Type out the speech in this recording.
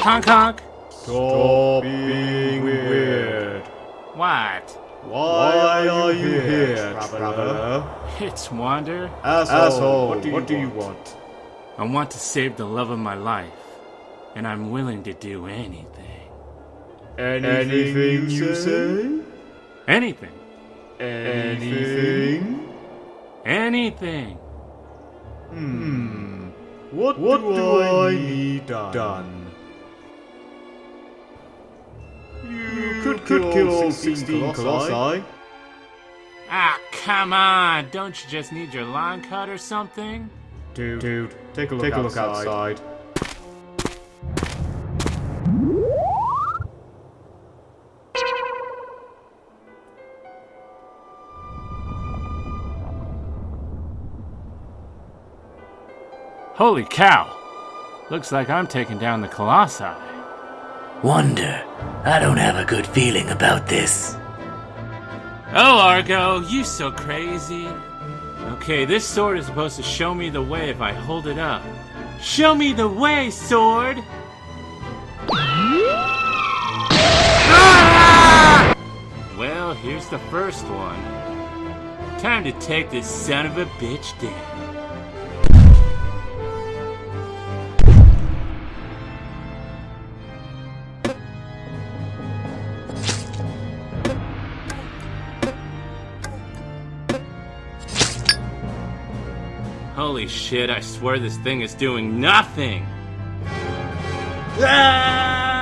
Honk honk. Stop being weird. What? Why are you here, traveler? It's Wander. Asshole, what do you, what do you want? I want to save the love of my life, and I'm willing to do anything. Anything, anything you say? Anything. Anything? Anything. Hmm. What, what do I need done? You could, could kill all 16 colossi. Ah, come on! Don't you just need your line cut or something? Dude, dude, take a look, take a look outside. Holy cow! Looks like I'm taking down the Colossi. Wander, I don't have a good feeling about this. Oh, Agro, you so crazy. Okay, this sword is supposed to show me the way if I hold it up. Show me the way, sword! Ah! Well, here's the first one. Time to take this son of a bitch down. Holy shit, I swear this thing is doing nothing! Ah!